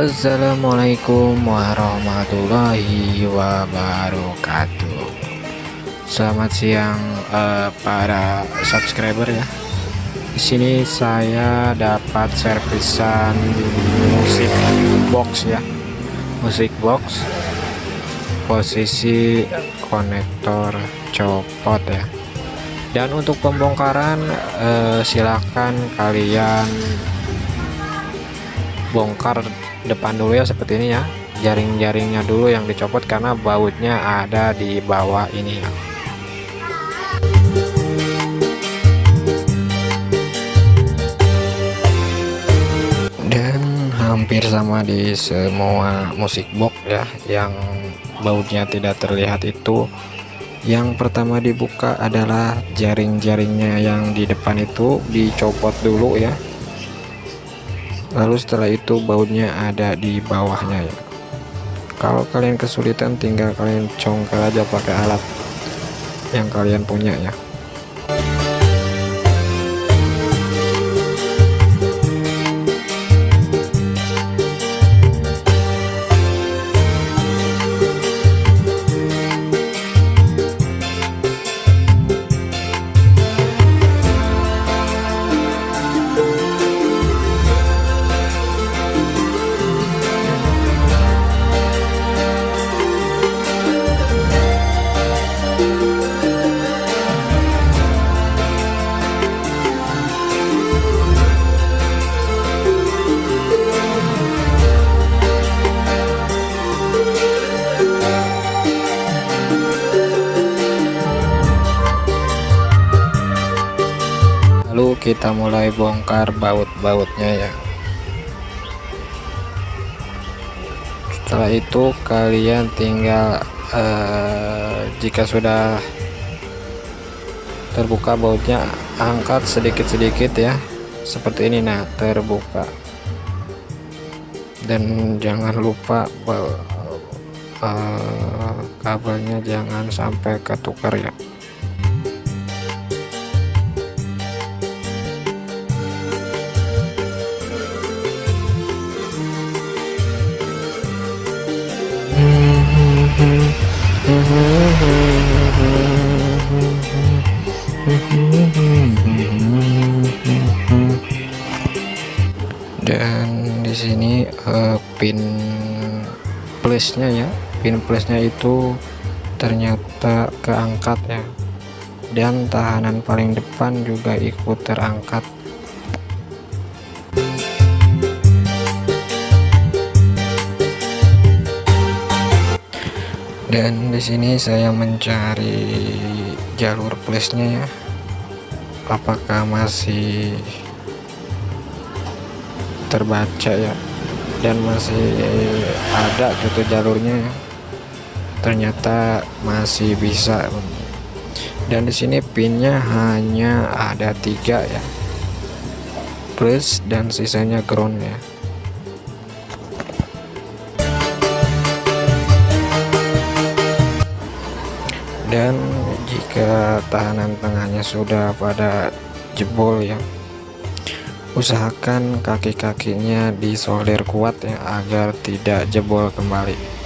Assalamualaikum warahmatullahi wabarakatuh. Selamat siang uh, para subscriber ya. Di sini saya dapat servisan musik box ya. Musik box posisi konektor copot ya. Dan untuk pembongkaran eh, silakan kalian bongkar depan dulu ya seperti ini ya. Jaring-jaringnya dulu yang dicopot karena bautnya ada di bawah ini ya. Dan hampir sama di semua musik box ya yang bautnya tidak terlihat itu. Yang pertama dibuka adalah jaring-jaringnya yang di depan itu dicopot dulu ya lalu setelah itu bautnya ada di bawahnya ya. Kalau kalian kesulitan tinggal kalian congkel aja pakai alat yang kalian punya ya kita mulai bongkar baut-bautnya ya. Setelah itu kalian tinggal eh, jika sudah terbuka bautnya angkat sedikit-sedikit ya. Seperti ini nah terbuka. Dan jangan lupa uh, kabelnya jangan sampai ketukar ya uh, pin plusnya ya. Pin plusnya itu ternyata keangkat ya dan tahanan paling depan juga ikut terangkat. Dan di sini saya mencari jalur plusnya ya. Apakah masih terbaca ya dan masih ada gitu jalurnya. Ya. ternyata masih bisa. Dan di sini pinnya hanya ada tiga ya. Plus dan sisanya ground ya. Dan jika tahanan tengahnya sudah pada jebol ya usahakan kaki-kakinya disolder kuat ya agar tidak jebol kembali